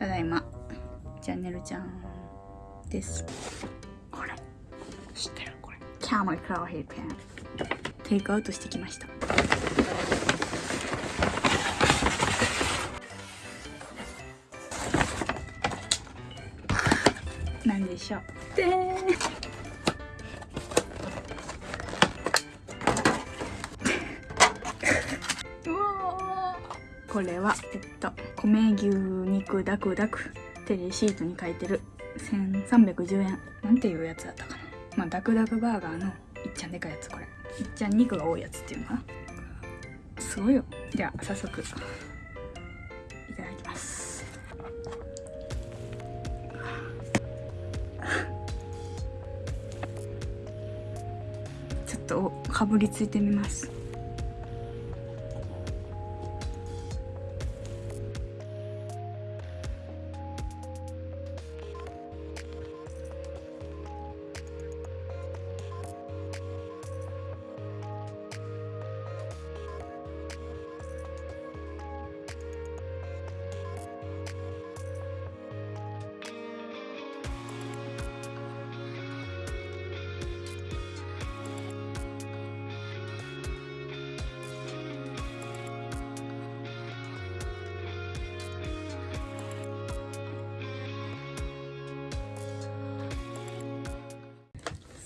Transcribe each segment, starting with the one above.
ただいま。チャンネルちゃんです。これ。知ってるこれ。キャメルカーヘッペンテイクアウトしてきました。なんでしょう。でーこれはえっと米牛肉ダクダクテレシートに書いてる1310円。なんていうやつだったかな。まあダクダクバーガーのいっちゃんでかいやつこれ。いっちゃん肉が多いやつっていうのかな。すごいよでは早速いただきます。ちょっとかぶりついてみます。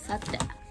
さて。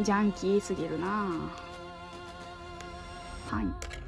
ジャンキーすぎるなはい。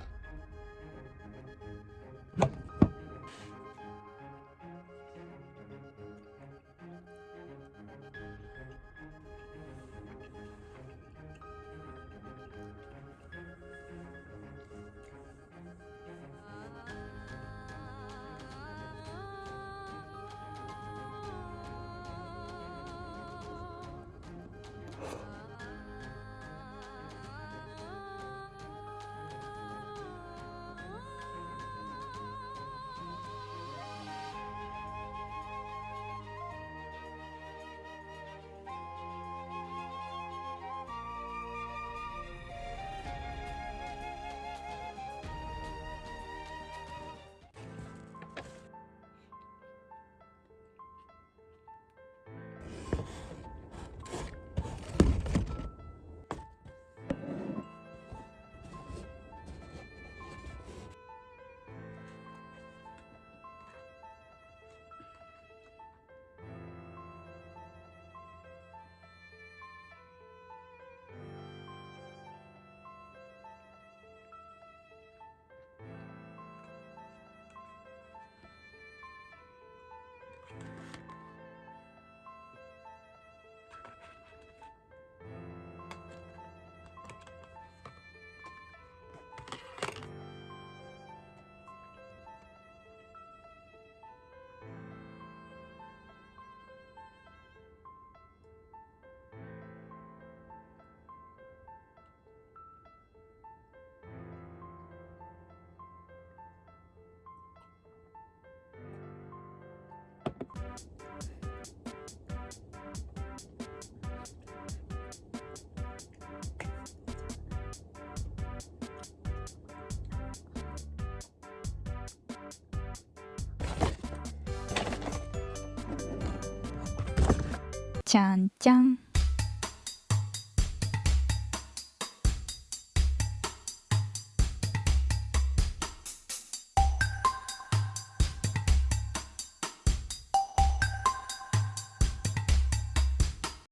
ちゃんちゃん。